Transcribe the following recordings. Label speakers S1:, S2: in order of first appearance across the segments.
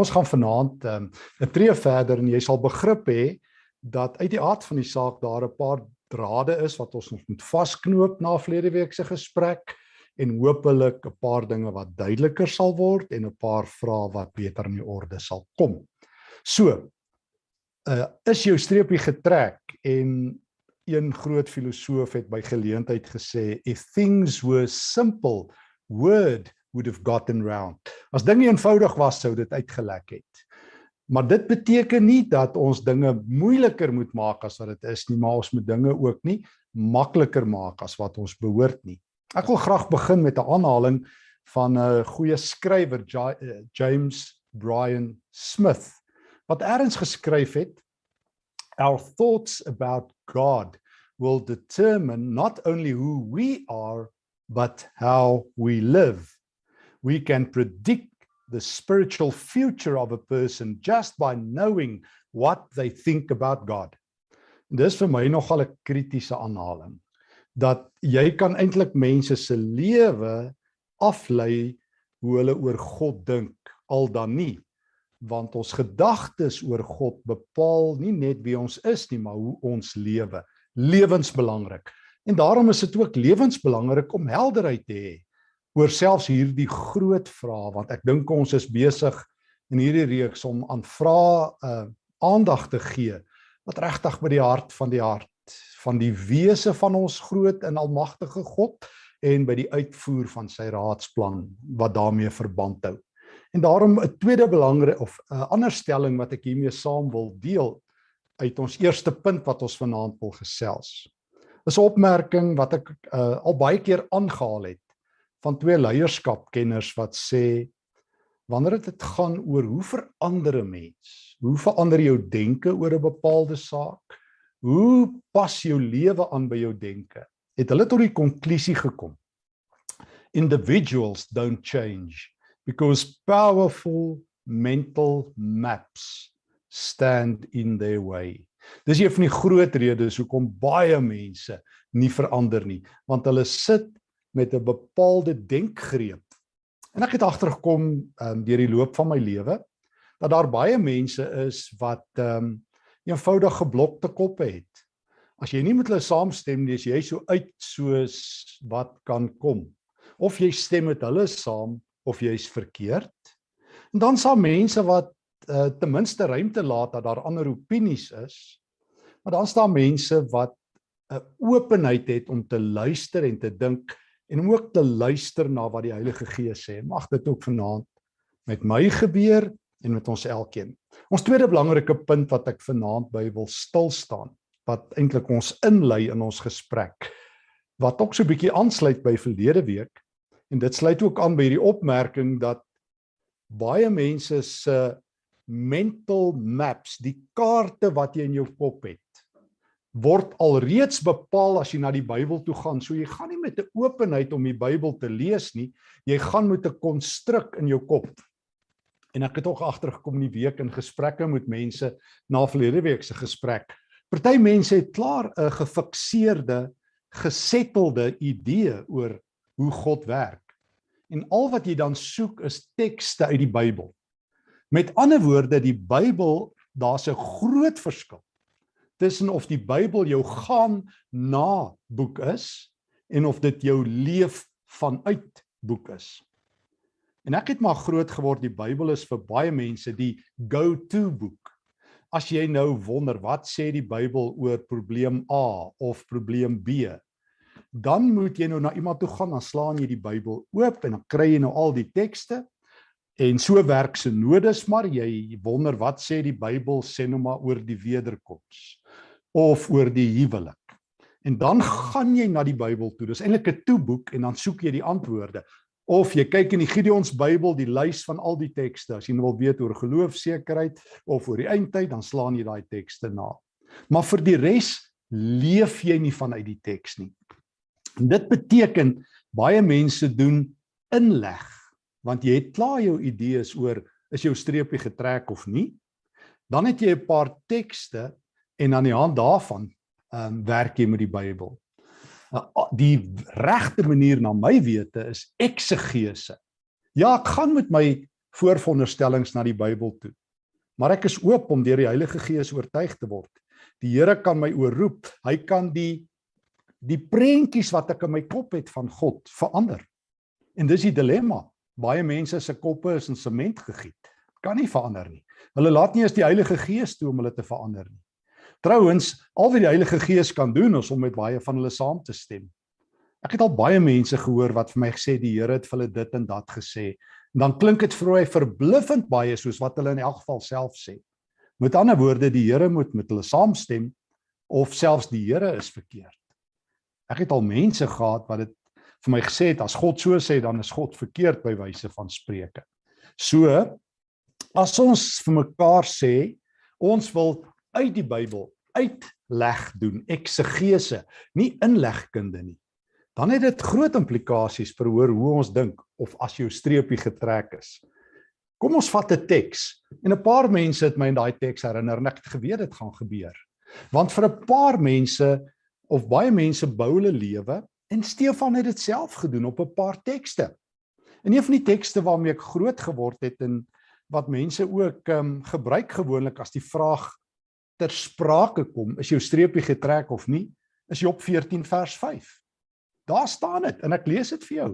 S1: Ons gaan vanaand ehm, 'n um, tree verder en jy sal begrip hê dat uit die aard van die saak daar 'n paar drade is wat ons nog moet vasknoop na verlede week se gesprek en hopelik 'n paar dinge wat duideliker sal word en 'n paar vrae wat beter in die orde sal kom. So, uh is jou streepie getrek en een groot filosoof het by geleentheid gesê if things were simple word would have gotten round. As dinge eenvoudig was sou dit uitgelek het. Maar dit beteken nie dat ons dinge moeiliker moet maak as wat dit is nie, maar ons moet dinge ook nie makliker maak as wat ons behoort nie. Ek wil graag begin met 'n aanhaling van 'n goeie skrywer eh, James Bryan Smith wat eers geskryf het Our thoughts about God will determine not only who we are but how we live. We can predict the spiritual future of a person just by knowing what they think about God. Dis vir my nogal 'n kritiese aanhaling dat jy kan eintlik mense se lewe aflei hoe hulle oor God dink al dan nie. Want ons gedagtes oor God bepaal nie net wie ons is nie maar hoe ons lewe. Lewensbelangrik en daarom is dit ook lewensbelangrik om helderheid te hê oor selfs hierdie groot vrae want ek dink ons is besig in hierdie reeks om aan vrae uh, aandag te gee wat regtig by die hart van die hart van die wese van ons groot en almagtige God en by die uitvoer van sy raadsplan wat daarmee verband hou. En daarom 'n tweede belangrike of 'n ander stelling wat ek hiermee saam wil deel uit ons eerste punt wat ons vanaand wil gesels. Is 'n opmerking wat ek uh, al baie keer aangehaal het van twee leierskapkenners wat sê wanneer dit gaan oor hoe verander 'n mens, hoe verander jou denke oor 'n bepaalde saak, hoe pas jou lewe aan by jou denke, het hulle tot die konklusie gekom. Individuals don't change because powerful mental maps stand in their way. Dis een van die groot redes hoekom baie mense nie verander nie, want hulle sit met 'n bepaalde denkgreep. En ek het agtergekom um, deur die loop van my lewe dat daar baie mense is wat ehm um, eenvoudig geblokte koppe het. As jy nie met hulle saamstem nie, is jy so uit soos wat kan kom. Of jy stem met hulle saam of jy's verkeerd. En dan sal mense wat uh, ten minste ruimte laat dat daar ander opinies is. Maar dan staan mense wat 'n openheid het om te luister en te dink en ook te luister na wat die Heilige Gees sê. Mag dit ook vanaand met my gebeur en met ons elkeen. Ons tweede belangrike punt wat ek vanaand by wil stil staan wat eintlik ons inlei in ons gesprek wat ook so 'n bietjie aansluit by verlede week en dit sluit ook aan by hierdie opmerking dat baie mense se mental maps, die kaarte wat jy in jou kop het, word alreeds bepaal as jy na die Bybel toe gaan. So jy gaan nie met 'n openheid om die Bybel te lees nie. Jy gaan met 'n konstruk in jou kop. En ek het ook agtergekom in die week in gesprekke met mense na verlede week se gesprek. Party mense het klaar 'n gefikseerde, gesettelde idee oor hoe God werk. En al wat jy dan soek is tekste uit die Bybel. Met ander woorde, die Bybel, daar's 'n groot verskil tussen of die Bybel jou gaan na boek is en of dit jou leef vanuit boek is. En ek het maar groot geword die Bybel is vir baie mense die go-to boek. As jy nou wonder wat sê die Bybel oor probleem A of probleem B, dan moet jy nou na iemand toe gaan, dan slaan jy die Bybel oop en dan kry jy nou al die tekste En so werk se nodes maar jy wonder wat sê die Bybel sê nou maar oor die wederkoms of oor die huwelik. En dan gaan jy na die Bybel toe. Dis eintlik 'n toeboek en dan soek jy die antwoorde. Of jy kyk in die Gideons Bybel, die lys van al die tekste. As jy nou wil weet oor geloofsekerheid of oor die eindtyd, dan slaan jy daai tekste na. Maar vir die res leef jy nie vanuit die teks nie. En dit beteken baie mense doen inleg want jy het klaar jou idees oor is jou streepie getrek of nie. Dan het jy 'n paar tekste en aan die hand daarvan ehm um, werk jy met die Bybel. Uh, die regte manier na my wete is eksegese. Ja, ek gaan met my vooronderstellings na die Bybel toe. Maar ek is oop om deur die Heilige Gees oortuig te word. Die Here kan my oorroep. Hy kan die die prentjies wat ek in my kop het van God verander. En dis die dilemma. Baie mense se koppe is in sement gegiet. Kan nie verander nie. Hulle laat nie eens die Heilige Gees toe om hulle te verander nie. Trouwens, al wat die Heilige Gees kan doen is om met baie van hulle saam te stem. Ek het al baie mense gehoor wat vir my gesê die Here het vir hulle dit en dat gesê. En dan klink dit vir my verbluffend baie soos wat hulle in elk geval self sê. Met ander woorde, die Here moet met hulle saamstem of selfs die Here is verkeerd. Ek het al mense gehad wat dit vir my gesê het as God so sê dan is God verkeerd by wyse van spreuke. So as ons vir mekaar sê ons wil uit die Bybel uitleg doen, eksegese, nie inlegkunde nie. Dan het dit groot implikasies vir hoor hoe ons dink of as jou streepie getrek is. Kom ons vat 'n teks en 'n paar mense het my in daai teks herinner en ek het geweet dit gaan gebeur. Want vir 'n paar mense of baie mense bou hulle lewe En Stefan het dit self gedoen op 'n paar tekste. En een van die tekste waarmee ek groot geword het en wat mense ook ehm um, gebruik gewoonlik as die vraag ter sprake kom, is jou streepie getrek of nie, is Job 14 vers 5. Daar staan dit en ek lees dit vir jou.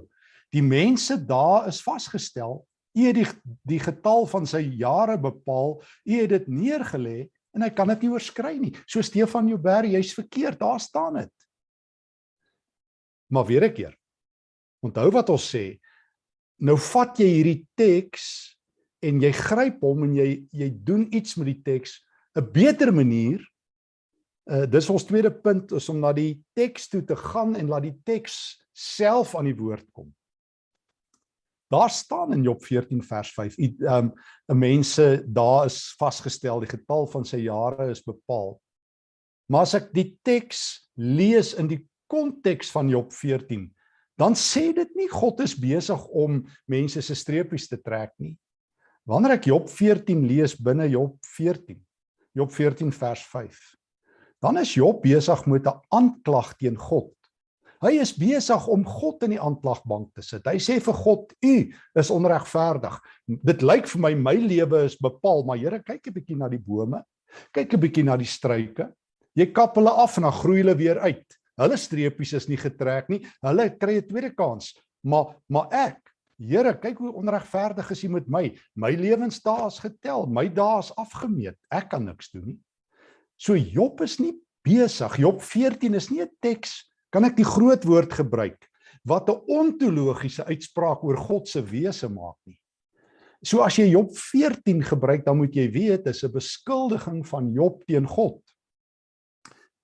S1: Die mense daar is vasgestel. U het die die getal van sy jare bepaal. U het dit neergelê en hy kan dit nie oorskry nie. So Stefan Joubert, jy's verkeerd. Daar staan dit. Maar weer 'n keer. Onthou wat ons sê. Nou vat jy hierdie teks en jy gryp hom en jy jy doen iets met die teks 'n beter manier. Uh dis ons tweede punt is om na die teks toe te gaan en laat die teks self aan die woord kom. Daar staan in Job 14 vers 5, um 'n mense daar is vasgestel, die getal van sy jare is bepaal. Maar as ek die teks lees in die konteks van Job 14, dan sê dit nie God is besig om mense se streepies te trek nie. Wanneer ek Job 14 lees binne Job 14, Job 14 vers 5, dan is Job besig met 'n aanklag teen God. Hy is besig om God in die aanklagbank te sit. Hy sê vir God: "U is onregverdig. Dit lyk vir my my lewe is bepaal, maar Here, kyk 'n bietjie na die bome. Kyk 'n bietjie na die struike. Jy kap hulle af en dan groei hulle weer uit. Hulle streepies is nie getrek nie. Hulle kry 'n tweede kans. Maar maar ek, Here, kyk hoe onregverdig is U met my. My lewensdae is getel, my dae is afgemeet. Ek kan niks doen nie. So Job is nie besig. Job 14 is nie 'n teks kan ek die groot woord gebruik wat 'n ontologiese uitspraak oor God se wese maak nie. So as jy Job 14 gebruik, dan moet jy weet dis 'n beskuldiging van Job teen God.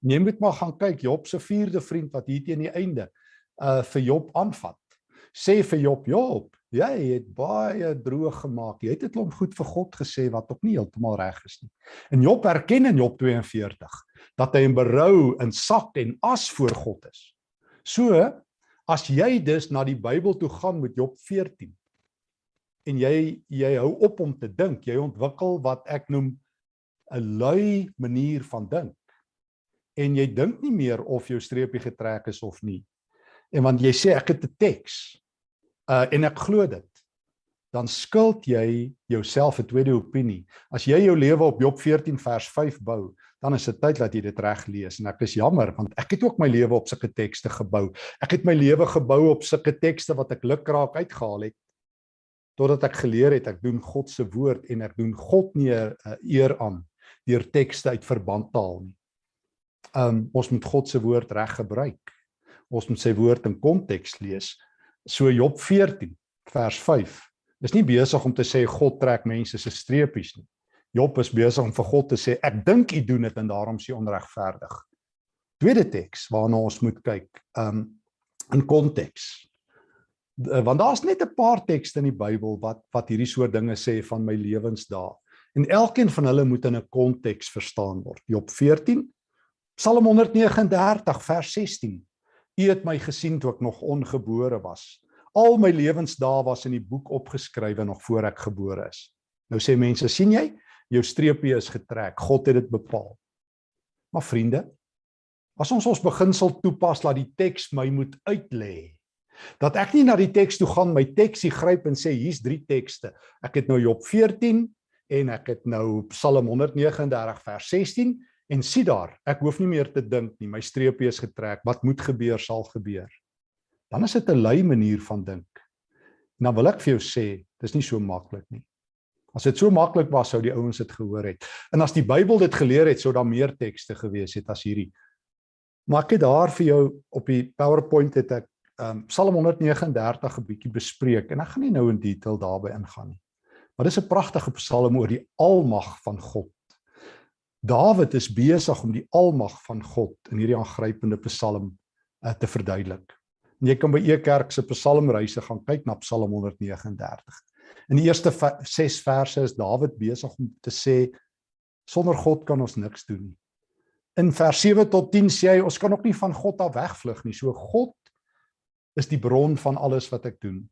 S1: Jy moet maar gaan kyk Job se vierde vriend wat hier teen die einde uh vir Job aanvat. Sê vir Job, Job, jy het baie droog gemaak. Jy het 'n klomp goed vir God gesê wat ook nie heeltemal reg is nie. En Job erken in Job 42 dat hy in berou en sak en as voor God is. So as jy dus na die Bybel toe gaan met Job 14 en jy jy hou op om te dink, jy ontwikkel wat ek noem 'n lui manier van dink en jy dink nie meer of jou streepie getrek is of nie. En want jy sê ek het 'n teks uh en ek glo dit. Dan skuld jy jouself 'n tweede opinie. As jy jou lewe op Job 14 vers 5 bou, dan is dit tyd dat jy dit reg lees en ek is jammer want ek het ook my lewe op sulke tekste gebou. Ek het my lewe gebou op sulke tekste wat ek lukraak uitgehaal het totdat ek geleer het ek doen God se woord en ek doen God nie eer aan deur tekste uit verband te haal nie um ons moet God se woord reg gebruik. Ons moet sy woord in konteks lees. So Job 14 vers 5. Dis nie besig om te sê God trek mense se streepies nie. Job is besig om vir God te sê ek dink u doen dit en daarom is u onregverdig. Tweede teks waarna ons moet kyk, um in konteks. Want daar's net 'n paar tekste in die Bybel wat wat hierdie soort dinge sê van my lewensdae. En elkeen van hulle moet in 'n konteks verstaan word. Job Psalm 139 vers 16. U het my gesien toe ek nog ongebore was. Al my lewensdae was in die boek opgeskrywe nog voor ek gebore is. Nou sê mense, sien jy? Jou streepie is getrek. God het dit bepaal. Maar vriende, as ons ons beginsel toepas dat die teks my moet uitlê, Dat ek nie na die teks toe gaan, my teksie gryp en sê hier's drie tekste. Ek het nou Job 14 en ek het nou Psalm 139 vers 16 en sien daar, ek hoef nie meer te dink nie, my streepie is getrek. Wat moet gebeur sal gebeur. Dan is dit 'n lui manier van dink. En dan wil ek vir jou sê, dis nie so maklik nie. As dit so maklik was sou die ouens dit gehoor het. En as die Bybel dit geleer het, sou daar meer tekste gewees het as hierdie. Maar ek het daar vir jou op die PowerPoint het ek um, Psalm 139 'n bietjie bespreek en ek gaan nie nou in detail daarby ingaan nie. Maar dis 'n pragtige psalm oor die almag van God. Dawid is besig om die almag van God in hierdie aangrypende psalm uh, te verduidelik. En jy kan by Ekerk se psalmreise gaan kyk na Psalm 139. In die eerste 6 verse is Dawid besig om te sê sonder God kan ons niks doen nie. In vers 7 tot 10 sê hy ons kan ook nie van God af wegvlug nie. So God is die bron van alles wat ek doen.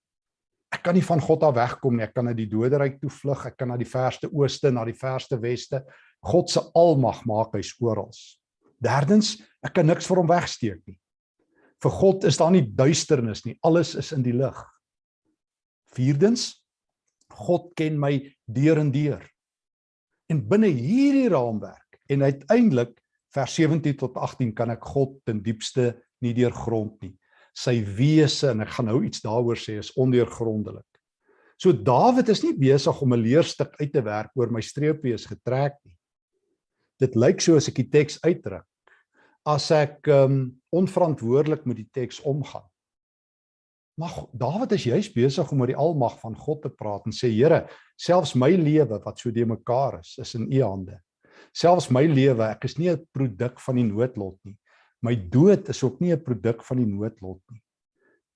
S1: Ek kan nie van God af wegkom nie. Ek kan na die doderyk toe vlug, ek kan na die verste ooste, na die verste weste. God se almag maak hy's oral. Derdens, ek kan niks vir hom wegsteek nie. Vir God is daar nie duisternis nie. Alles is in die lig. Vierdens, God ken my deur en deur. En binne hierdie raamwerk en uiteindelik vers 17 tot 18 kan ek God ten diepste nie deurgrond nie sy wese en ek gaan nou iets daaroor sê is ondeurgrondelik. So Dawid is nie besig om 'n leerstuk uit te werk oor my streepie is getrek nie. Dit lyk so as ek die teks uitdruk as ek um onverantwoordelik met die teks omgaan. Maar Dawid is juis besig om oor die almag van God te praat en sê Here, selfs my lewe wat so de mekaar is, is in U hande. Selfs my lewe, ek is nie 'n produk van die noodlot nie my dood is ook nie 'n produk van die noodlot nie.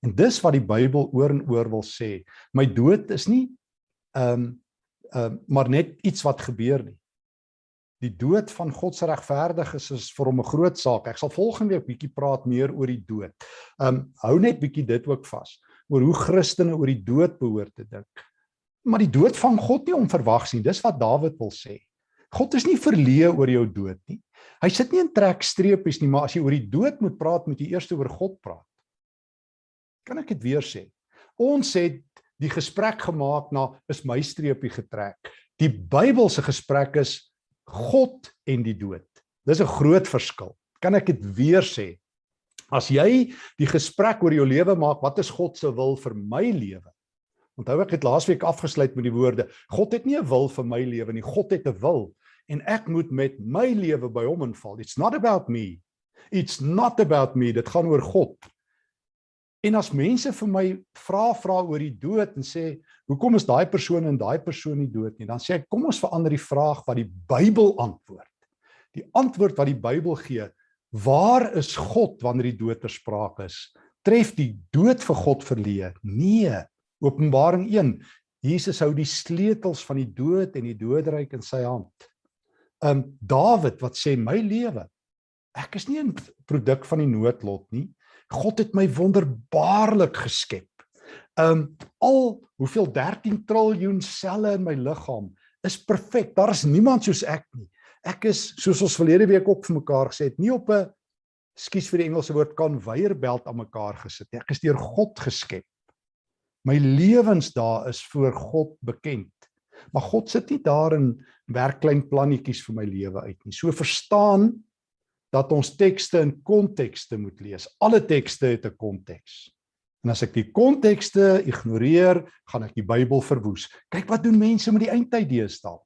S1: En dis wat die Bybel oor en oor wil sê. My dood is nie ehm um, ehm um, maar net iets wat gebeur nie. Die dood van God se regverdiges is vir hom 'n groot saak. Ek sal volgende week bietjie praat meer oor die dood. Ehm um, hou net bietjie dit ook vas oor hoe Christene oor die dood behoort te dink. Maar die dood van God nie onverwags nie. Dis wat Dawid wil sê. God is nie verleë oor jou dood nie. Hy sit nie in trekstreepies nie, maar as jy oor die dood moet praat, moet jy eers oor God praat. Kan ek dit weer sê? Ons het die gesprek gemaak na is my streepie getrek. Die Bybelse gesprek is God en die dood. Dis 'n groot verskil. Kan ek dit weer sê? As jy die gesprek oor jou lewe maak, wat is God se wil vir my lewe? Onthou ek het laasweek afgesluit met die woorde: God het nie 'n wil vir my lewe nie, God het 'n wil en ek moet met my lewe by hom inval. It's not about me. It's not about me. Dit gaan oor God. En as mense vir my vra vra oor die dood en sê, "Hoekom is daai persoon en daai persoon nie dood nie?" Dan sê ek, "Kom ons verander die vraag wat die Bybel antwoord." Die antwoord wat die Bybel gee, "Waar is God wanneer die dood ter sprake is?" Tref die dood vir God verleë? Nee. Openbaring 1. Jesus hou die sleutels van die dood en die doderyk in sy hand um Dawid wat sê my lewe ek is nie 'n produk van die noodlot nie. God het my wonderbaarlik geskep. Um al hoeveel 13 triljoen selle in my liggaam is perfek. Daar is niemand soos ek nie. Ek is soos ons verlede week ook vir mekaar gesê het, nie op 'n skuis vir die Engelse woord konveierbelt aan mekaar gesit nie. Ek is deur God geskep. My lewensdae is voor God bekend. Maar God sit nie daar in werk klein plannetjies vir my lewe uit nie. So verstaan dat ons tekste in kontekste moet lees. Alle tekste het 'n konteks. En as ek die kontekste ignoreer, gaan ek die Bybel verwoes. Kyk wat doen mense met die eindtyd deesdae.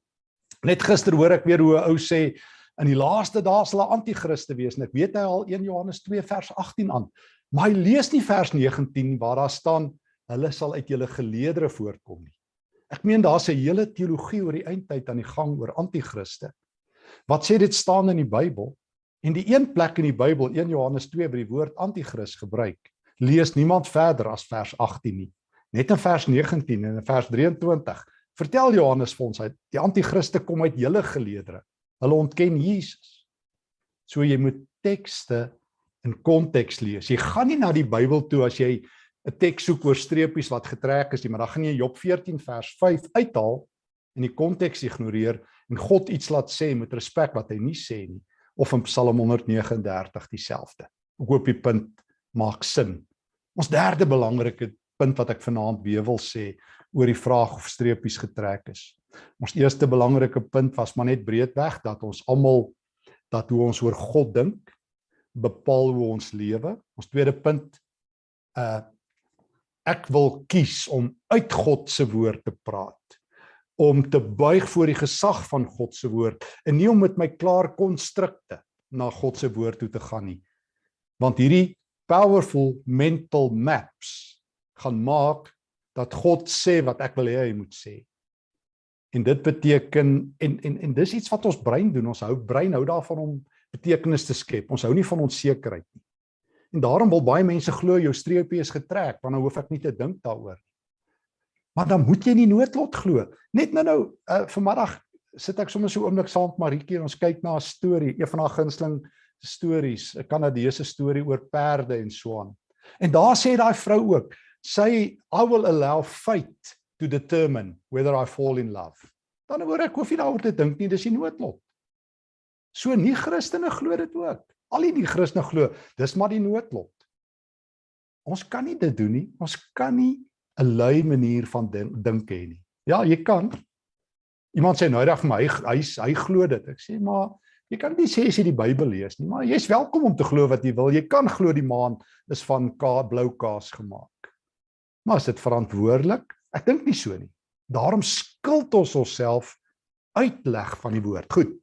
S1: Net gister hoor ek weer hoe 'n ou sê in die laaste dae sal 'n anti-kriste wees en ek weet hy al 1 Johannes 2 vers 18 aan. Maar hy lees nie vers 19 waar daar staan hulle sal uit julle geleedere voortkom nie. Ek meen daar's 'n hele teologie oor die eindtyd aan die gang oor anti-kriste. Wat sê dit staan in die Bybel? En die een plek in die Bybel, 1 Johannes 2 by die woord anti-kris gebruik, lees niemand verder as vers 18 nie. Net in vers 19 en in vers 23 vertel Johannes vir ons hy die anti-kriste kom uit hele geleedere. Hulle ontken Jesus. So jy moet tekste in konteks lees. Jy gaan nie na die Bybel toe as jy 'n teks soek oor streepies wat getrek is nie, maar dan gaan jy Job 14 vers 5 uithaal en die konteks ignoreer en God iets laat sê met respek wat hy nie sê nie of in Psalm 139 dieselfde. Ek hoop die punt maak sin. Ons derde belangrike punt wat ek vanaand weer wil sê oor die vraag of streepies getrek is. Ons eerste belangrike punt was maar net breedweg dat ons almal dat hoe ons oor God dink bepaal hoe ons lewe. Ons tweede punt uh ek wil kies om uit God se woord te praat om te buig voor die gesag van God se woord en nie om met my klaar konstrukte na God se woord toe te gaan nie. Want hierdie powerful mental maps gaan maak dat God sê wat ek wil hê hy moet sê. En dit beteken en en en dis iets wat ons brein doen. Ons hou brein hou daarvan om betekenis te skep. Ons hou nie van onsekerheid nie. En daarom wil baie mense glo jou streepie is getrek, want dan hoef ek nie te dink daaroor nie. Maar dan moet jy nie noodlot glo. Net nou nou uh, vanmiddag sit ek sommer so oomblik saam met Maritjie en ons kyk na 'n storie, een van haar gunsteling stories, 'n Kanadese storie oor perde en so aan. En daar sê daai vrou ook, sy I will allow fate to determine whether I fall in love. Dan hoor ek hoef nie daaroor te dink nie, dis die noodlot. So nie Christene glo dit ook. Al die Christene glo, dis maar die noodlot. Ons kan nie dit doen nie. Ons kan nie 'n lui manier van dink hê nie. Ja, jy kan. Iemand sê nou reg vir my, hy hy, hy glo dit. Ek sê maar jy kan nie sê as jy die Bybel lees nie, maar jy's welkom om te glo wat jy wil. Jy kan glo die maan is van ka blou kaas gemaak. Maar is dit verantwoordelik? Ek dink nie so nie. Daarom skuld ons onsself uitleg van die woord. Goed.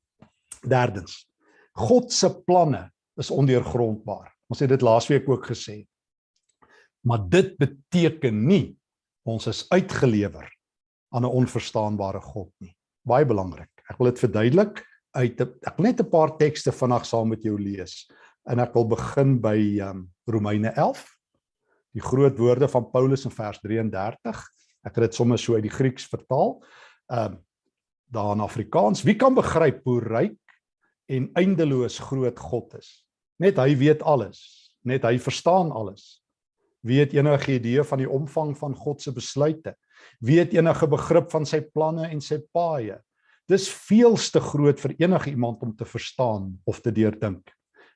S1: Derdens. God se planne is ondeurgrondbaar. Ons het dit laasweek ook gesê. Maar dit beteken nie ons is uitgelewer aan 'n onverstaanbare God nie. Baie belangrik. Ek wil dit verduidelik uit ek wil net 'n paar tekste vanaand saam met jou lees. En ek wil begin by um, Romeine 11. Die groot woorde van Paulus in vers 33. Ek het dit sommer so uit die Grieks vertaal. Ehm um, daar in Afrikaans. Wie kan begryp hoe ryk en eindeloos groot God is. Net hy weet alles, net hy verstaan alles. Wie het enige idee van die omvang van God se besluite? Wie het enige begrip van sy planne en sy paaie? Dis veels te groot vir enige iemand om te verstaan of te deurdink.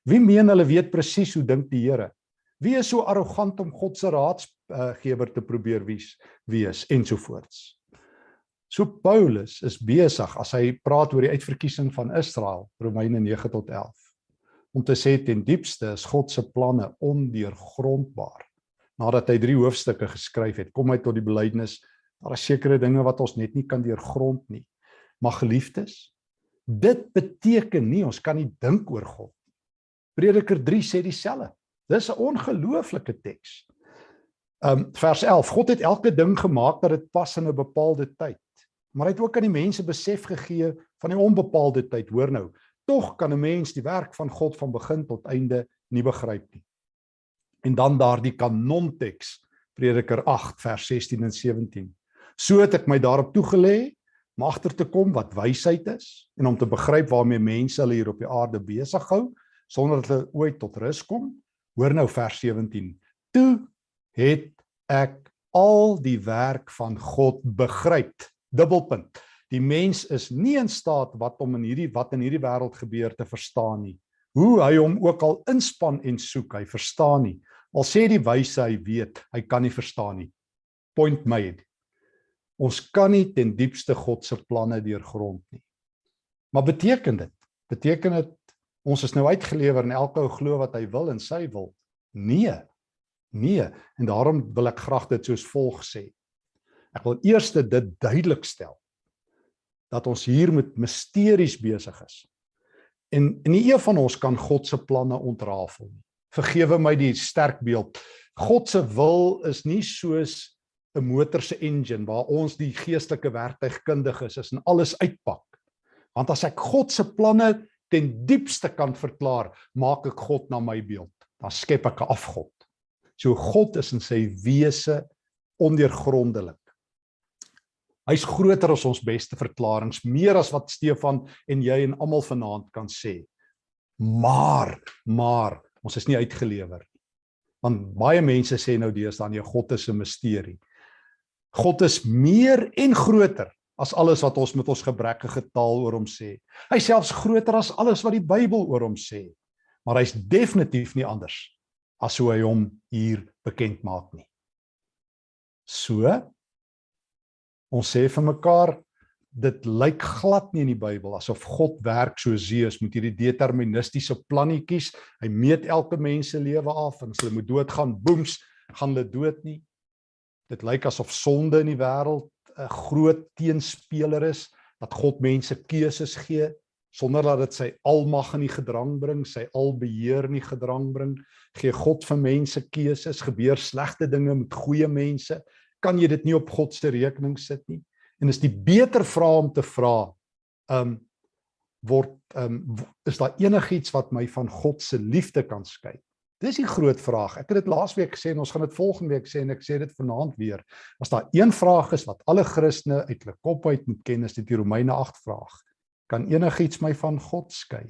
S1: Wie meen hulle weet presies hoe dink die Here? Wie is so arrogant om God se raadsgewer te probeer wees, wees ensovoorts? So Paulus is besig as hy praat oor die uitverkiesing van Israel, Romeine 9 tot 11, om te sê ten diepste is God se planne ondeurgrondbaar. Nadat hy 3 hoofstukke geskryf het, kom hy tot die belydenis daar is sekere dinge wat ons net nie kan deurgrond nie. Maar geliefdes, dit beteken nie ons kan nie dink oor God. Prediker 3 sê dieselfde. Dis 'n ongelooflike teks. Um vers 11. God het elke ding gemaak dat dit pas in 'n bepaalde tyd maar hy het ook aan die mense besef gegee van die onbepaalde tyd. Hoor nou, tog kan 'n mens die werk van God van begin tot einde nie begryp nie. En dan daardie kanonteks Prediker 8 vers 16 en 17. So het ek my daarop toegelê om agter te kom wat wysheid is en om te begryp waarmee mense hulle hier op die aarde besig hou sonder dat hulle ooit tot rus kom. Hoor nou vers 17. Toe het ek al die werk van God begryp dubbelpunt. Die mens is nie in staat wat om in hierdie wat in hierdie wêreld gebeur te verstaan nie. Hoe hy hom ook al inspann en soek, hy verstaan nie. Al sê die wyse hy weet, hy kan nie verstaan nie. Point made. Ons kan nie ten diepste God se planne deurgrond nie. Maar beteken dit? Beteken dit ons is nou uitgelewer en elke ou glo wat hy wil en sy wil? Nee. Nee, en daarom wil ek graag dit soos volg sê. Ek wil eers dit duidelik stel dat ons hier met misteries besig is. En en nie een van ons kan God se planne ontrafel nie. Vergewe my die sterk beeld. God se wil is nie soos 'n motor se engine waar ons die geestelike werktuigkundiges is en alles uitpak. Want as ek God se planne ten diepste kan verklaar, maak ek God na my beeld. Dan skep ek 'n afgod. So God is in sy wese ondeurgrondelik. Hy's groter as ons beste verklaringe, meer as wat Stefan en jy en almal vanaand kan sê. Maar, maar ons is nie uitgelewer nie. Want baie mense sê nou deesdae nee, God is 'n misterie. God is meer en groter as alles wat ons met ons gebrekkige taal oor hom sê. Hy selfs groter as alles wat die Bybel oor hom sê. Maar hy's definitief nie anders as hoe hy hom hier bekend maak nie. So ons sê vir mekaar dit lyk glad nie in die Bybel asof God werk so Zeus met hierdie deterministiese plannetjies. Hy meet elke mens se lewe af en as hulle moet doodgaan, boems, gaan hulle dood nie. Dit lyk asof sonde in die wêreld 'n groot teenspeler is, dat God mense keuses gee sonder dat dit sy almag in die gedrang bring, sy albeheer in die gedrang bring. Gee God vir mense keuses, gebeur slegte dinge met goeie mense, kan jy dit nie op God se rekening sit nie. En is die beter vraag om te vra, um word um is daar enigiets wat my van God se liefde kan skei? Dis die groot vraag. Ek het dit laasweek gesê en ons gaan dit volgende week sê en ek sê dit vanaand weer. As daar een vraag is wat alle Christene uit hulle kop uit moet ken, is dit die Romeine 8 vraag. Kan enigiets my van God skei?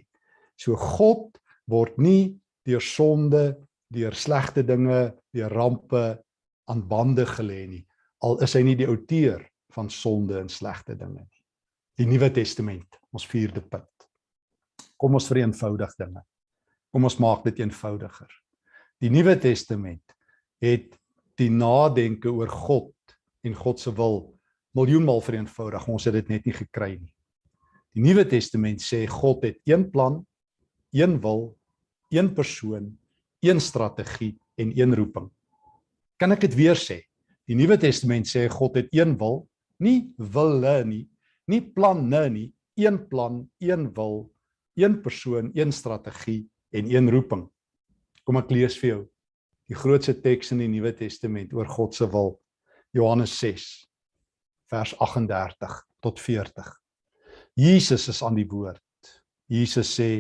S1: So God word nie deur sonde, deur slegte dinge, deur rampe aan bande gelê nie. Al is hy nie die outeur van sonde en slegte dinge nie. Die Nuwe Testament, ons vierde punt. Kom ons vereenvoudig dinge. Kom ons maak dit eenvoudiger. Die Nuwe Testament het die nadenke oor God en God se wil miljoenmal vereenvoudig. Ons het dit net nie gekry nie. Die Nuwe Testament sê God het een plan, een wil, een persoon, een strategie en een roeping. Kan ek dit weer sê? Die Nuwe Testament sê God het een wil, nie wille nie, nie planne nie, een plan, een wil, een persoon, een strategie en een roeping. Kom ek lees vir jou die grootste teks in die Nuwe Testament oor God se wil. Johannes 6 vers 38 tot 40. Jesus is aan die woord. Jesus sê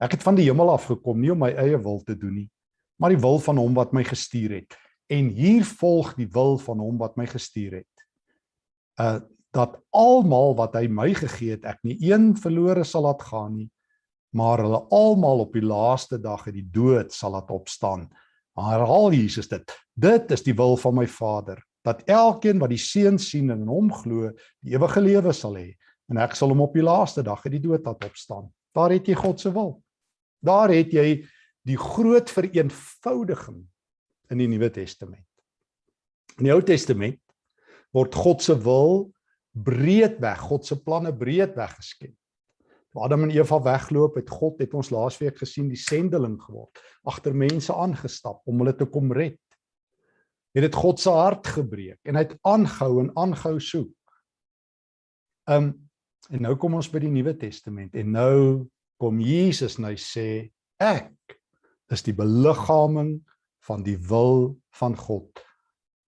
S1: ek het van die hemel af gekom nie om my eie wil te doen nie, maar die wil van hom wat my gestuur het. En hier volg die wil van hom wat my gestuur het uh dat almal wat hy my gegee het, ek nie een verlore sal laat gaan nie, maar hulle almal op die laaste dag uit die dood sal laat opstaan. Herhaal Jesus dit. Dit is die wil van my Vader, dat elkeen wat die Seun sien en in hom glo, die ewige lewe sal hê en ek sal hom op die laaste dag uit die dood laat opstaan. Daar het jy God se wil. Daar het jy die groot vereenvoudiging in die Nuwe Testament. In die Ou Testament word God se wil breedweg, God se planne breedweg geskep. Toe Adam en Eva weggeloop het, God het ons laasweek gesien die sendeling geword, agter mense aangestap om hulle te kom red. Het dit God se hart gebreek en hy het aangehou en aangehou soek. Um en nou kom ons by die Nuwe Testament en nou kom Jesus en hy sê ek is die beliggaaming van die wil van God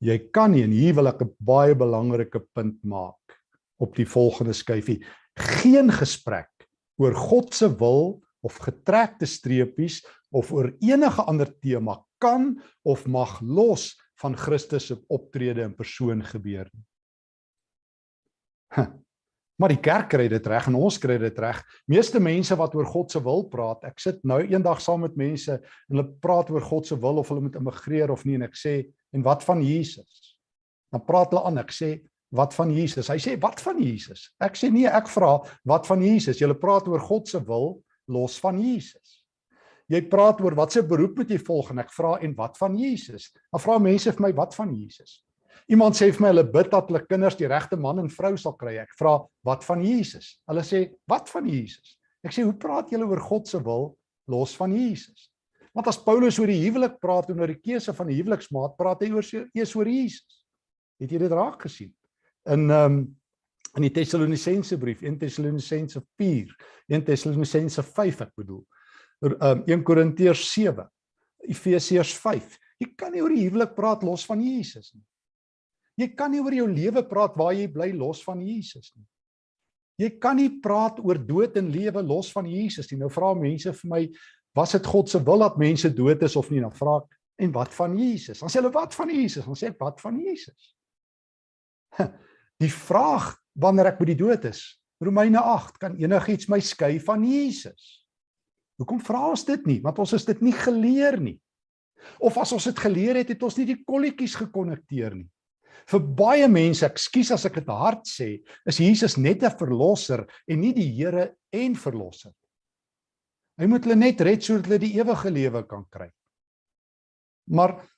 S1: jy kan nie en hier wil ek 'n baie belangrike punt maak op die volgende skyfie. Geen gesprek oor God se wil of getrekte streepies of oor enige ander tema kan of mag los van Christus se optrede in persoon gebeur nie. Maar die kerk kry dit reg en ons kry dit reg. Meeste mense wat oor God se wil praat, ek sit nou eendag saam met mense en hulle praat oor God se wil of hulle moet immigreer of nie en ek sê en wat van Jesus? Dan praat hulle aan, ek sê wat van Jesus? Hy sê wat van Jesus? Ek sê nee, ek vra wat van Jesus? Julle praat oor God se wil los van Jesus. Jy praat oor wat se beroep moet jy volg en ek vra en wat van Jesus? Dan vra mense vir my wat van Jesus? Iemand sê vir my hulle bid dat hulle kinders die regte man en vrou sal kry. Ek vra, wat van Jesus? Hulle sê, wat van Jesus? Ek sê, hoe praat julle oor God se wil los van Jesus? Want as Paulus oor die huwelik praat en oor die keuse van die huweliksmaat, praat hy oor eers oor Jesus. Het jy dit raak gesien? In ehm um, in die Tessalonisense brief, 1 Tessalonisense 4, 1 Tessalonisense 5 ek bedoel. Ehm um, 1 Korintiërs 7, Efesiërs 5. Jy kan nie oor die huwelik praat los van Jesus nie. Jy kan nie oor jou lewe praat waar jy bly los van Jesus nie. Jy kan nie praat oor dood en lewe los van Jesus nie. Nou vra mense vir my, was dit God se wil dat mense dood is of nie? Dan vra ek, en wat van Jesus? Dan sê hulle wat van Jesus? Dan sê ek, wat van Jesus? Die vraag wanneer ek by die dood is, Romeine 8, kan enigiets my skei van Jesus? Hoekom vra ons dit nie? Want ons is dit nie geleer nie. Of as ons dit geleer het, het ons nie die kolletjies gekonnekteer nie. Vir baie mense, ekskuus as ek dit hard sê, is Jesus net 'n verlosser en nie die Here en verlosser. Hy moet hulle net red sodat hulle die ewige lewe kan kry. Maar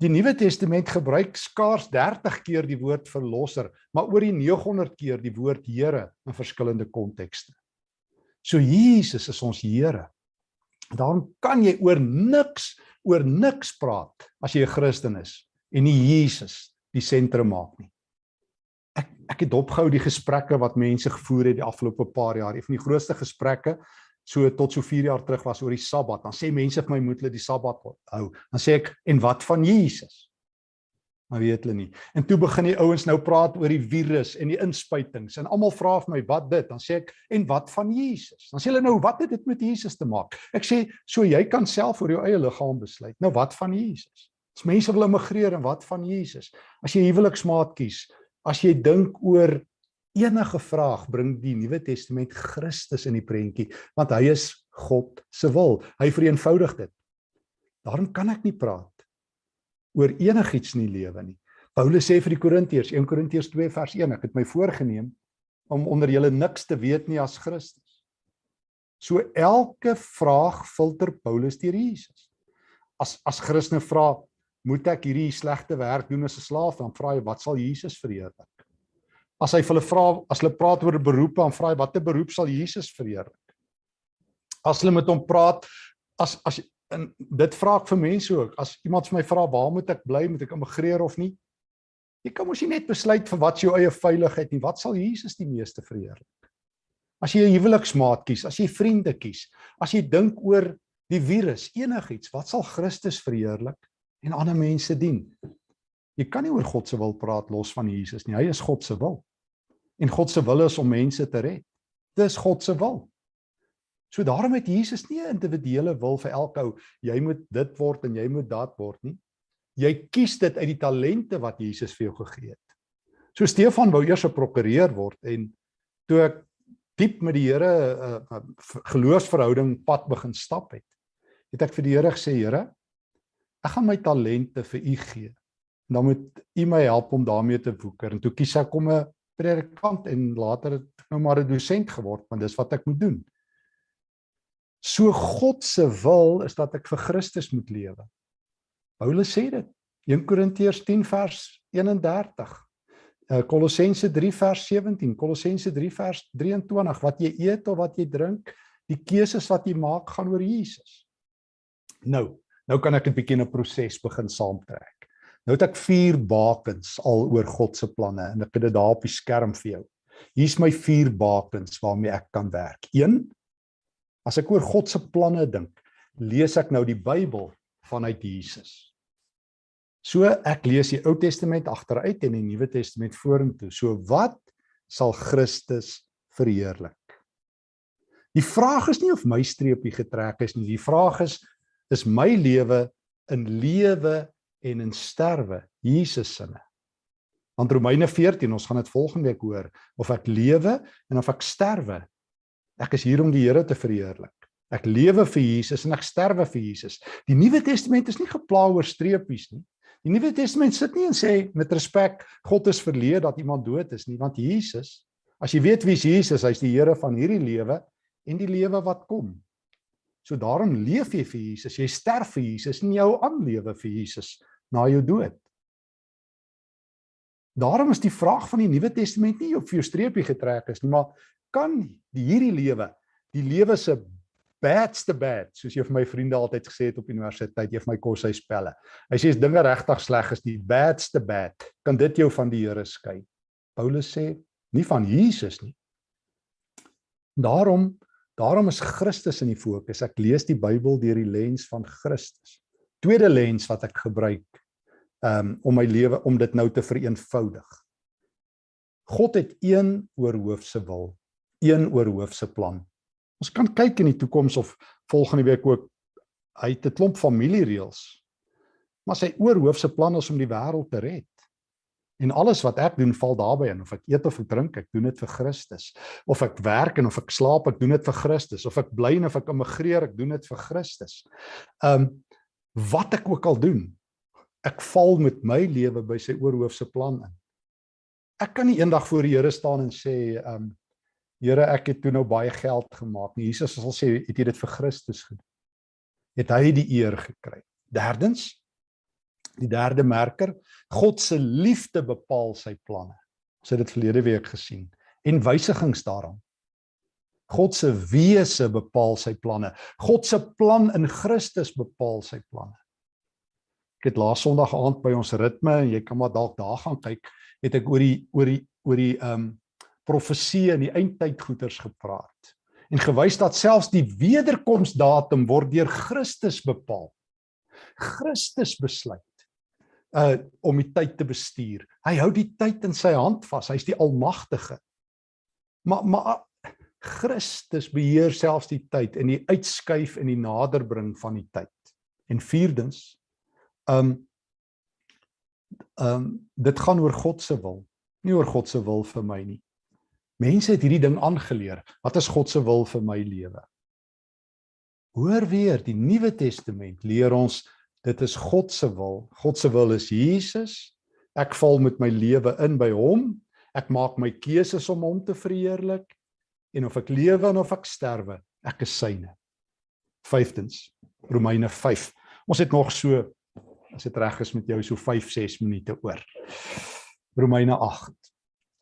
S1: die Nuwe Testament gebruik skaars 30 keer die woord verlosser, maar oor die 900 keer die woord Here in verskillende kontekste. So Jesus is ons Here. Daarom kan jy oor niks oor niks praat as jy 'n Christen is en nie Jesus die sentrum maak nie. Ek ek het opgehou die gesprekke wat mense gevoer het die afgelope paar jaar. Een van die grootste gesprekke so tot so 4 jaar terug was oor die Sabbat. Dan sê mense vir my moet hulle die Sabbat hou. Dan sê ek en wat van Jesus? Maar weet hulle nie. En toe begin die ouens nou praat oor die virus en die inspuitings en almal vra vir my wat dit? Dan sê ek en wat van Jesus? Dan sê hulle nou wat het dit met Jesus te maak? Ek sê so jy kan self oor jou eie liggaam besluit. Nou wat van Jesus? As mense wil immigreer en wat van Jesus? As jy huweliksmaat kies, as jy dink oor enige vraag, bring die Nuwe Testament Christus in die prentjie, want hy is God se wil. Hy vereenvoudig dit. Daarom kan ek nie praat oor enigiets in die lewe nie. Paulus sê vir die Korintiërs, 1 Korintiërs 2 vers 1, ek het my voorgenem om onder julle niks te weet nie as Christus. So elke vraag filter Paulus deur Jesus. As as Christene vra, moet ek hierdie slegte werk doen as 'n slaaf, dan vra hy wat sal Jesus verheerlik? As hy hulle vra, as hulle praat oor beroepe, dan vra hy watter beroep sal Jesus verheerlik? As hulle met hom praat, as as en dit vra ek vir mense ook. As iemand vir my vra waar moet ek bly, moet ek immigreer of nie? Jy kan mos nie net besluit vir wat jou eie veiligheid nie. Wat sal Jesus die meeste verheerlik? As jy 'n huweliksmaat kies, as jy vriende kies, as jy dink oor die virus, enigiets, wat sal Christus verheerlik en ander mense dien? Jy kan nie oor God se wil praat los van Jesus nie. Hy is God se wil. En God se wil is om mense te red. Dis God se wil. So daarom het Jesus nie 'n individuele wil vir elke ou, jy moet dit word en jy moet dat word nie. Jy kies dit uit die talente wat Jesus vir jou gegee het. So Stefan wou eers 'n prokureur word en toe ek diep met die Here 'n uh, uh, geloofsverhouding pad begin stap het, het ek vir die Here gesê, Here, ek gaan my talente vir U gee. En dan moet U my help om daarmee te woeker. En toe kies ek om 'n predikant en later het ek nou maar 'n dosent geword, want dis wat ek moet doen. So God se wil is dat ek vir Christus moet lewe. Paulus sê dit. 1 Korintiërs 10 vers 31. Uh, Kolossense 3 vers 17, Kolossense 3 vers 23, wat jy eet of wat jy drink, die keuses wat jy maak gaan oor Jesus. Nou, nou kan ek 'n bietjie 'n proses begin saamtrek. Nou het ek vier bakens al oor God se planne en ek het dit daar op die skerm vir jou. Hier's my vier bakens waarmee ek kan werk. 1 As ek oor God se planne dink, lees ek nou die Bybel vanuit Jesus. So ek lees die Ou Testament agteruit en die Nuwe Testament vorentoe. So wat sal Christus verheerlik? Die vraag is nie of my streepie getrek is nie. Die vraag is is my lewe in lewe en in sterwe Jesus sinne. Want Romeine 14, ons gaan dit volgende week hoor, of ek lewe en of ek sterwe Ek is hier om die Here te verheerlik. Ek lewe vir Jesus en ek sterwe vir Jesus. Die Nuwe Testament is nie gepla oor streepies nie. Die Nuwe Testament sit nie en sê met respek God is verleë dat iemand dood is nie, want Jesus, as jy weet wie Jesus, hy's die Here van hierdie lewe en die lewe wat kom. So daarom leef jy vir Jesus, jy sterf vir Jesus en jy hou aan lewe vir Jesus na jou dood. Daarom is die vraag van die Nuwe Testament nie of jou streepie getrek is nie, maar kan die hierdie lewe, die lewe se badste bad, soos jy vir my vriende altyd gesê het op universiteit, jy vir my kos hy spelle. Hy sê as dinge regtig sleg is, die badste bad, kan dit jou van die Here skei. Paulus sê nie van Jesus nie. Daarom daarom is Christus in die fokus. Ek lees die Bybel deur die lens van Christus. Tweede lens wat ek gebruik um om my lewe om dit nou te vereenvoudig. God het een oorhoof se wil een oorhoofse plan. Ons kan kyk in die toekoms of volgende week ook hy het 'n klomp familiereëls. Maar sy oorhoofse plan is om die wêreld te red. En alles wat ek doen val daarbey in of ek eet of ek drink, ek doen dit vir Christus. Of ek werk en of ek slaap, ek doen dit vir Christus. Of ek bly en of ek immigreer, ek doen dit vir Christus. Um wat ek ook al doen, ek val met my lewe by sy oorhoofse plan in. Ek kan nie eendag voor die Here staan en sê um Here, ek het toe nou baie geld gemaak. Nie. Jesus sal sê, het jy dit vir Christus gedoen? Het hy die eer gekry? Derdens, Die derde merker, God se liefde bepaal sy planne. Ons het dit verlede week gesien en wysigings daaraan. God se wese bepaal sy planne. God se plan in Christus bepaal sy planne. Ek het laas Sondag aand by ons ritme en jy kan maar dalk daar gaan kyk, het ek oor die oor die oor die ehm um, profesie in die eindtyd goeters gepraat en gewys dat selfs die wederkomsdatum word deur Christus bepaal. Christus besluit uh om die tyd te bestuur. Hy hou die tyd in sy hand vas. Hy's die almagtige. Maar maar Christus beheer selfs die tyd en die uitskuif en die naderbring van die tyd. En vierdens, um um dit gaan oor God se wil, nie oor God se wil vir my nie. Mense het hierdie ding aangeleer. Wat is God se wil vir my lewe? Hoor weer, die Nuwe Testament leer ons Dit is God se wil. God se wil is Jesus. Ek val met my lewe in by hom. Ek maak my keuses om hom te verheerlik en of ek lewe of ek sterwe, ek is syne. Vyftens, Romeine 5. Ons het nog so as dit reg is met jou so 5 6 minute oor. Romeine 8.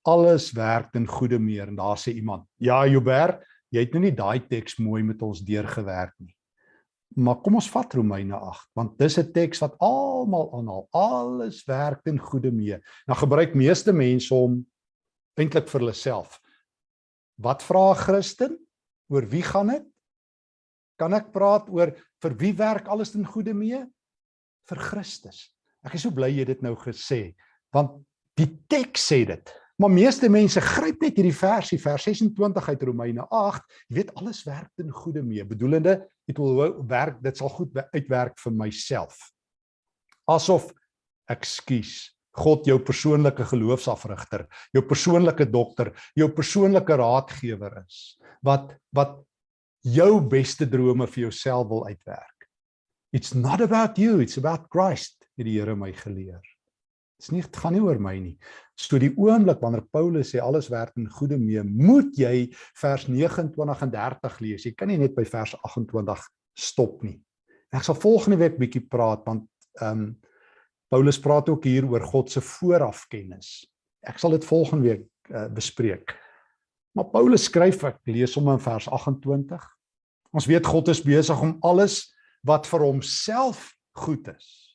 S1: Alles werk ten goeie meer en daar sê iemand: "Ja, Joubert, jy het nou nie daai teks mooi met ons deurgewerk nie." Maar kom ons vat Romeine 8 want dis 'n teks wat almal aanhaal. Alles werk ten goeie mee. Nou gebruik meeste mense hom eintlik vir hulle self. Wat vra 'n Christen? Oor wie gaan dit? Kan ek praat oor vir wie werk alles ten goeie mee? Vir Christus. Ek is so bly jy dit nou gesê want die teks sê dit. Maar meeste mense gryp net hierdie versie vers 26 uit Romeine 8. Jy weet alles werk ten goeie mee. Bedoelende dit wil werk, dit sal goed uitwerk vir myself. Asof ekskuus God jou persoonlike geloofsafrigter, jou persoonlike dokter, jou persoonlike raadgewer is wat wat jou beste drome vir jouself wil uitwerk. It's not about you, it's about Christ, het die Here my geleer. Dit's nie dit gaan nie oor my nie. So die oomblik wanneer Paulus sê alles werk in goeie mee, moet jy vers 29 en 30 lees. Jy kan nie net by vers 28 stop nie. Ek sal volgende week bietjie praat want ehm um, Paulus praat ook hier oor God se voorafkennis. Ek sal dit volgende week uh, bespreek. Maar Paulus skryf ek lees hom in vers 28. Ons weet God is besig om alles wat vir homself goed is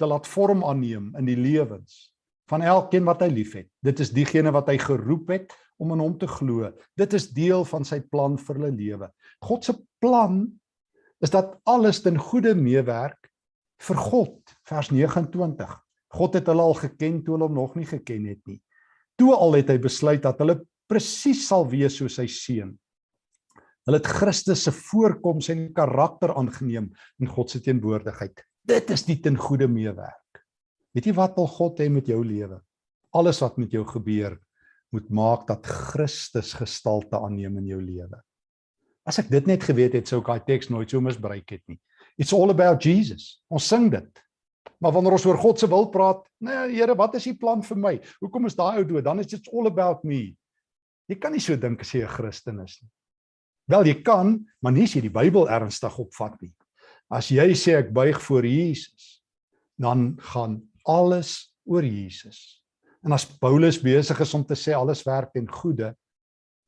S1: te laat vorm aanneem in die lewens van elkeen wat hy liefhet. Dit is diegene wat hy geroep het om in hom te glo. Dit is deel van sy plan vir hulle lewe. God se plan is dat alles ten goeie meewerk vir God. Vers 29. God het hulle al geken toe hulle hom nog nie geken het nie. Toe al het hy besluit dat hulle presies sal wees soos sy seun. Hulle het Christus se voorkoms en karakter aangeneem in God se teenwoordigheid. Dit is die ten goeie meewerk. Weet jy wat wil God hê met jou lewe? Alles wat met jou gebeur moet maak dat Christus gestalte aanneem in jou lewe. As ek dit net geweet het, sou ek daai teks nooit so misbruik het nie. It's all about Jesus. Ons sing dit. Maar wanneer ons oor God se wil praat, nee Here, wat is u plan vir my? Hoekom is daai ou dood? Dan is dit all about me. Jy kan nie so dink as jy 'n Christen is nie. Wel jy kan, maar nie as jy die Bybel ernstig opvat nie. As jy sê ek buig voor Jesus, dan gaan alles oor Jesus. En as Paulus besig is om te sê alles werk ten goeie,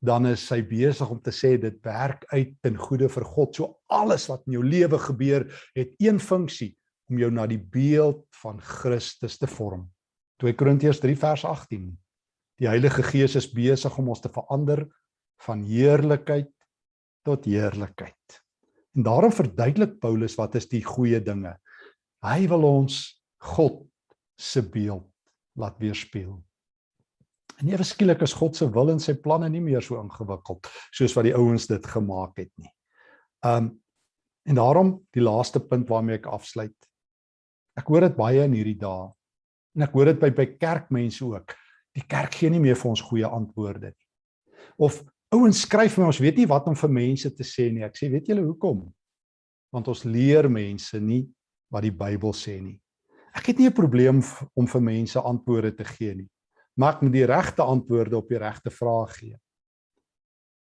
S1: dan is hy besig om te sê dit werk uit ten goeie vir God. So alles wat in jou lewe gebeur, het een funksie om jou na die beeld van Christus te vorm. 2 Korintiërs 3 vers 18. Die Heilige Gees is besig om ons te verander van heerlikheid tot heerlikheid. En daarom verduidelik Paulus wat is die goeie dinge. Hy wil ons God se beeld laat weerspieël. En ewe skielik is God se wil en sy planne nie meer so ingewikkeld soos wat die ouens dit gemaak het nie. Um en daarom die laaste punt waarmee ek afsluit. Ek hoor dit baie in hierdie dae. En ek hoor dit by by kerkmense ook. Die kerk gee nie meer vir ons goeie antwoorde nie. Of ouens skryf vir ons, weet nie wat om vir mense te sê nie. Ek sê, weet julle hoekom? Want ons leer mense nie wat die Bybel sê nie. Ek het nie 'n probleem om vir mense antwoorde te gee nie. Maar ek moet die regte antwoorde op die regte vrae gee.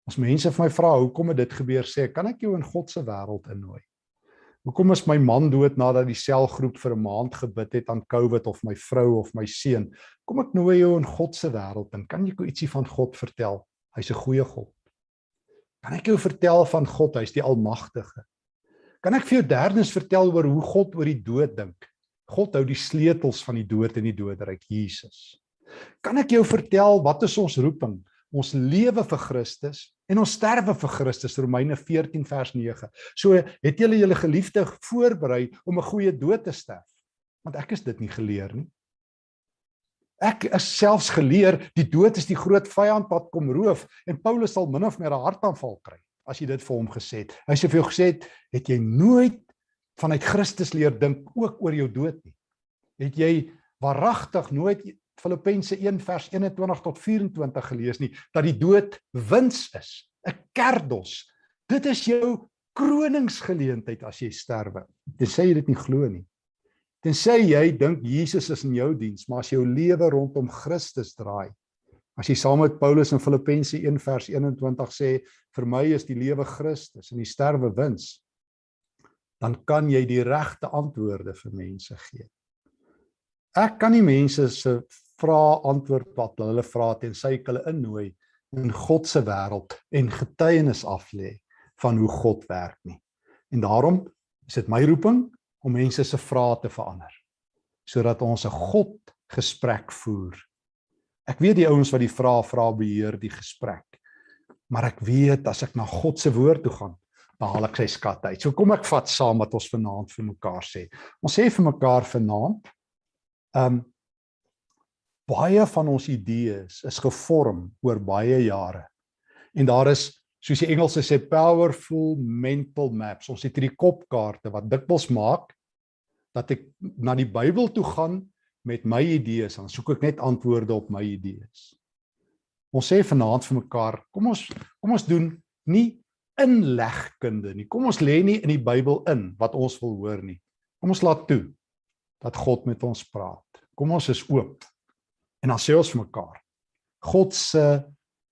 S1: As mense vir my vra hoekom het dit gebeur sê, kan ek jou in God se wêreld innooi. Hoekom is my man dood nadat die selgroep vir 'n maand gebid het aan COVID of my vrou of my seun? Kom ek nooi jou in God se wêreld in. Kan jy ietsie van God vertel? Hy's 'n goeie God. Kan ek jou vertel van God? Hy's die almagtige. Kan ek vir jou derdens vertel oor hoe God oor die dood dink? God hou die sleutels van die dood en die doodryk, Jesus. Kan ek jou vertel wat is ons roeping? Ons lewe vir Christus en ons sterwe vir Christus Romeine 14 vers 9. So het julle julle geliefde voorberei om 'n goeie dood te sterf. Want ek is dit nie geleer nie. Ek is selfs geleer die dood is die groot vyand wat kom roof en Paulus sal min of meer 'n hartaanval kry as jy dit vir hom gesê het. Hy sê vir jou gesê het, het jy nooit vanuit Christus leer dink ook oor jou dood nie. Het jy waaragtig nooit Filippense 1 vers 21 tot 24 gelees nie dat die dood wins is, 'n kerdos. Dit is jou kroningsgeleentheid as jy sterwe. Tensy jy dit nie glo nie. Tensy jy dink Jesus is in jou diens, maar as jou lewe rondom Christus draai. As jy saam met Paulus in Filippense 1 vers 21 sê vir my is die lewe Christus en die sterwe wins, dan kan jy die regte antwoorde vir mense gee. Ek kan nie mense se vra antwoord wat hulle vra tensy ek hulle innooi in God se wêreld en getuienis aflê van hoe God werk nie. En daarom is dit my roeping om mense se vrae te verander sodat ons 'n God gesprek voer. Ek weet die ouens wat die vrae vra beheer die gesprek. Maar ek weet as ek na God se woord toe gaan, dan haal ek sy skat uit. So kom ek vat saam wat ons vanaand vir mekaar sê. Ons sê vir mekaar vanaand, ehm um, baie van ons idees is gevorm oor baie jare. En daar is soos die Engelse sê powerful mental maps. Ons het hierdie kopkaarte wat dikwels maak dat ek na die Bybel toe gaan met my idees, dan soek ek net antwoorde op my idees. Ons sê vanaand vir mekaar, kom ons kom ons doen nie inlegkunde nie. Kom ons lê nie in die Bybel in wat ons wil hoor nie. Kom ons laat toe dat God met ons praat. Kom ons is oop. En dan sê ons vir mekaar, God se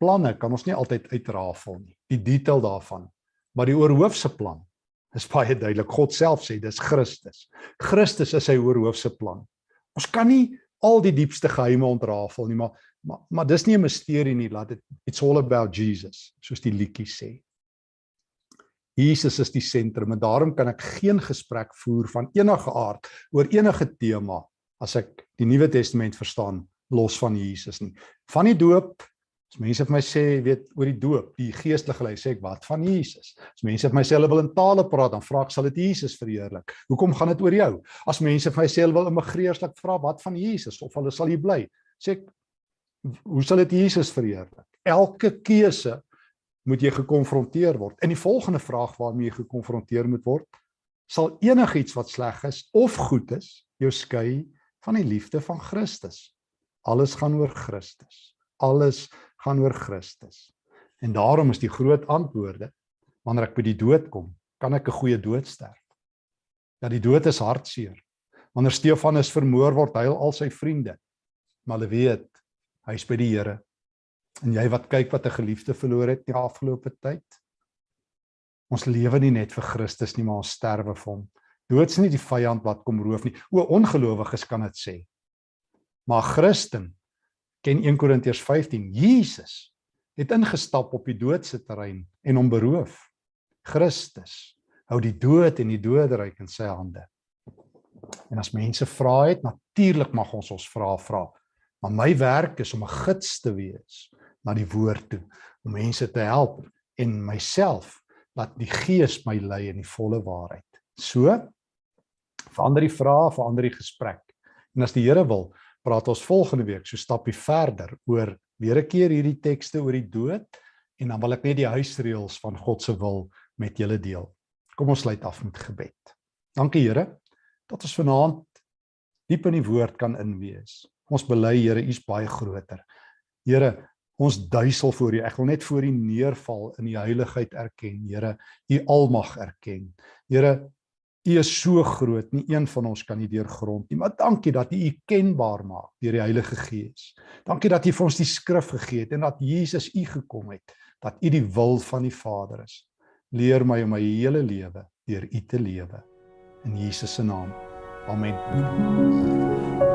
S1: planne kan ons nie altyd uitrafel nie, die detail daarvan, maar die oorhoofse plan is baie duidelik. God self sê dis Christus. Christus is sy oorhoofse plan. Ons kan nie al die diepste geheime ontrafel nie, maar maar, maar dis nie 'n misterie nie, laat dit it's all about Jesus, soos die liedjie sê. Jesus is die sentrum en daarom kan ek geen gesprek voer van enige aard oor enige tema as ek die Nuwe Testament verstaan los van Jesus nie. Van die doop, as mense vir my sê, weet oor die doop, die geestelike lei, sê ek wat van Jesus? As mense vir my sê hulle wil in tale praat, dan vra ek sal dit Jesus verheerlik. Hoekom gaan dit oor jou? As mense vir my sê hulle wil immigreerslik vra wat van Jesus of hulle sal hier bly, sê ek hoe sal dit Jesus verheerlik? Elke keuse moet jy gekonfronteer word. En die volgende vraag waarmee jy gekonfronteer moet word, sal enigiets wat sleg is of goed is, jou skei van die liefde van Christus. Alles gaan oor Christus. Alles gaan oor Christus. En daarom is die groot antwoorde wanneer ek by die dood kom, kan ek 'n goeie dood sterf. Ja, die dood is hartseer. Wanneer Stefanus vermoor word, huil al sy vriende. Maar hulle weet hy's by die Here. En jy wat kyk wat 'n geliefde verloor het die afgelope tyd. Ons lewe nie net vir Christus nie, maar ons sterwe vir hom. Dood is nie die vyand wat kom roof nie. O ongelowiges kan dit sê. Maar Christen ken 1 Korintiërs 15. Jesus het ingestap op die doodse terrein en hom beroof. Christus hou die dood en die doderyk in sy hande. En as mense vra het, natuurlik mag ons ons vra vra. Maar my werk is om 'n gids te wees na die woord toe, om mense te help en myself laat die gees my lei in die volle waarheid. So verander die vrae, verander die gesprek. En as die Here wil, praat ons volgende week so stappie verder oor weer 'n keer hierdie tekste oor die dood en dan wil ek net die huisreëls van God se wil met julle deel. Kom ons sluit af met gebed. Dankie Here dat ons vanaand diep in die woord kan inwees. Ons bely Here, U is baie groter. Here, ons duisel voor U. Ek wil net voor U neerval in U heiligheid erken, Here, U almag erken. Here, U is so groot, nie een van ons kan U deurgrond nie. Maar dankie dat U U kenbaar maak deur die Heilige Gees. Dankie dat U vir ons die skrif gegee het en dat Jesus U gekom het, dat U die wil van die Vader is. Leer my om my hele lewe deur U te lewe. in Jesus se naam. Amen.